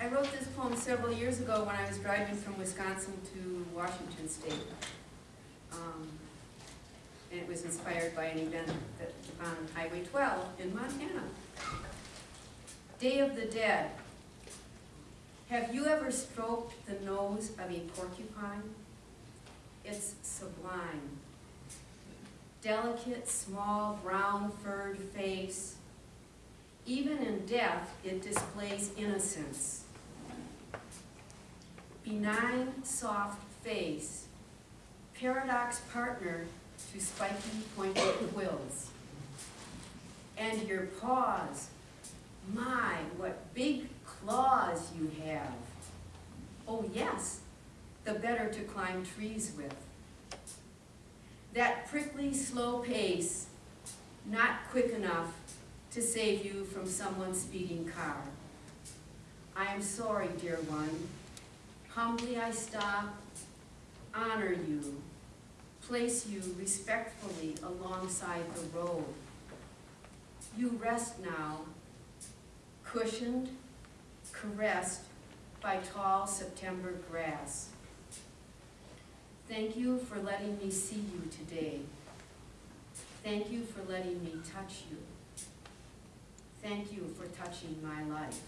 I wrote this poem several years ago when I was driving from Wisconsin to Washington State. Um, And it was inspired by an event that, on Highway twelve in Montana. Day of the Dead. Have you ever stroked the nose of a porcupine? It's sublime. Delicate, small, brown furred face. Even in death, it displays innocence. Benign, soft face, paradox partner to spiky, pointed quills. And your paws, my, what big claws you have. Oh yes, the better to climb trees with. That prickly, slow pace, not quick enough to save you from someone's speeding car. I am sorry, dear one. Humbly I stop, honor you, place you respectfully alongside the road. You rest now, cushioned, caressed by tall September grass. Thank you for letting me see you today. Thank you for letting me touch you. Thank you for touching my life.